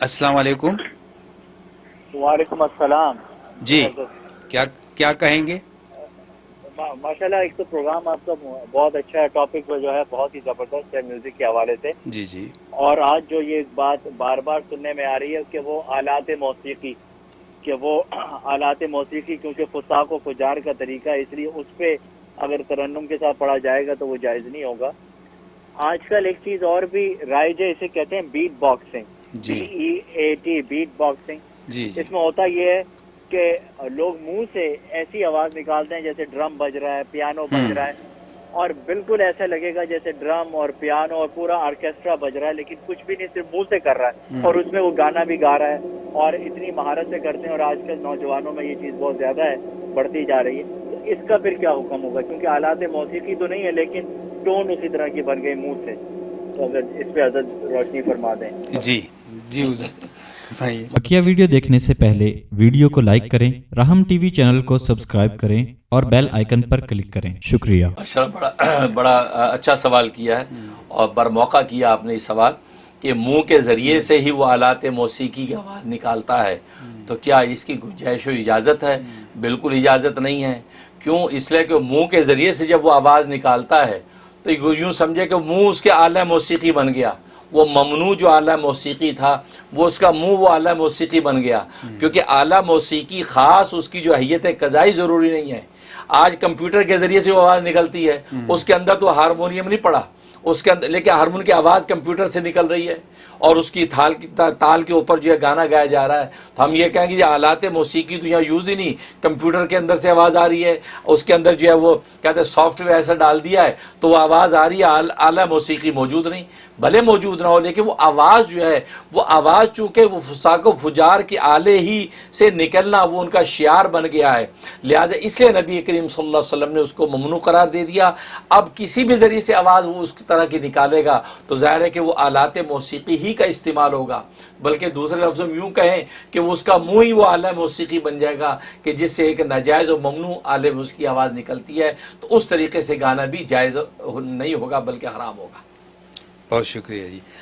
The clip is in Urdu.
السلام علیکم۔ وعلیکم السلام۔ جی۔ کیا کیا کہیں گے؟ ماشاء اللہ ایک تو پروگرام آپ کا بہت اچھا ہے۔ ٹاپک جو ہے بہت ہی زبردست ہے میوزک کے حوالے سے۔ جی جی۔ اور آج جو یہ بات بار بار سننے میں آ رہی ہے کہ وہ آلات موسیقی کہ وہ آلات موسیقی کیونکہ فساق و فجار کا طریقہ اس لیے اس پہ اگر ترنم کے ساتھ پڑھا جائے گا تو وہ جائز نہیں ہوگا۔ آج کل ایک چیز اور بھی رائج ہے اسے کہتے ہیں بیٹ باکسنگ جی۔ اے ٹی بیٹ باکسنگ جی اس میں ہوتا یہ ہے کہ لوگ منہ سے ایسی آواز نکالتے ہیں جیسے ڈرم بج رہا ہے پیانو بج۔ رہا ہے۔ اور بالکل ایسا لگے گا جیسے ڈرم اور پیانو اور پورا آرکیسٹرا بج رہا ہے لیکن کچھ بھی نہیں صرف منہ سے کر رہا ہے۔ اور اس میں وہ گانا بھی گا رہا ہے۔ اور اتنی مہارت سے کرتے ہیں اور آج کل نوجوانوں میں یہ چیز بہت زیادہ ہے بڑھتی جا رہی ہے۔ تو اس کا پھر کیا حکم ہوگا؟ کیونکہ آلات موسیقی تو نہیں ہے لیکن ٹون اسی طرح کی بن گئی منہ سے۔ تو اگر اس پہ حضرت روشنی فرما دیں۔ جی جی بقیہ ویڈیو دیکھنے سے پہلے ویڈیو کو لائک کریں رحم ٹی وی چینل کو سبسکرائب کریں اور بیل آئیکن پر کلک کریں۔ شکریہ۔ بڑا بڑا اچھا سوال کیا ہے اور بر موقع کیا آپ نے یہ سوال کہ منہ کے ذریعے سے ہی وہ آلات موسیقی کی آواز نکالتا ہے۔ تو کیا اس کی گنجائش و اجازت ہے؟ بالکل اجازت نہیں ہے۔ کیوں؟ اس لیے کہ منہ کے ذریعے سے جب وہ آواز نکالتا ہے تو یوں سمجھے کہ منہ اس کے اعلیٰ موسیقی بن گیا۔ وہ ممنوع جو اعلیٰ موسیقی تھا وہ اس کا منہ وہ اعلیٰ موسیقی بن گیا۔ کیونکہ اعلیٰ موسیقی خاص اس کی جو حیت قضائی ضروری نہیں ہے۔ آج کمپیوٹر کے ذریعے سے وہ آواز نکلتی ہے۔ اس کے اندر تو ہارمونیم نہیں پڑا۔ اس کے اندر لیکن ہارمون کی آواز کمپیوٹر سے نکل رہی ہے۔ اور اس کی تھال کی تال کے اوپر جو ہے گانا گایا جا رہا ہے۔ تو ہم یہ کہیں گے یہ آلات موسیقی تو یہاں یوز ہی نہیں، کمپیوٹر کے اندر سے آواز آ رہی ہے، اس کے اندر جو ہے وہ کہتے ہیں سافٹ ویئر ایسا ڈال دیا ہے، تو وہ آواز آ رہی ہے اعلیٰ موسیقی موجود نہیں، بھلے موجود نہ ہو، لیکن وہ آواز جو ہے، وہ آواز چونکہ وہ فساق و فجار کے آلے ہی سے نکلنا وہ ان کا شعار بن گیا ہے۔ لہٰذا اس لیے نبی کریم صلی اللہ علیہ وسلم نے اس کو ممنوع قرار دے دیا۔ اب کسی بھی ذریعے سے آواز وہ اس طرح کی نکالے گا، تو ظاہر ہے کہ وہ آلات موسیقی ہی کا استعمال ہوگا۔ بلکہ دوسرے لفظوں میں یوں کہیں کہ وہ اس کا منہ ہی وہ اعلیٰ موسیقی بن جائے گا کہ جس سے ایک ناجائز و ممنوع اعلی موسیقی آواز نکلتی ہے۔ تو اس طریقے سے گانا بھی جائز نہیں ہوگا بلکہ حرام ہوگا۔ بہت شکریہ جی۔